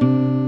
Música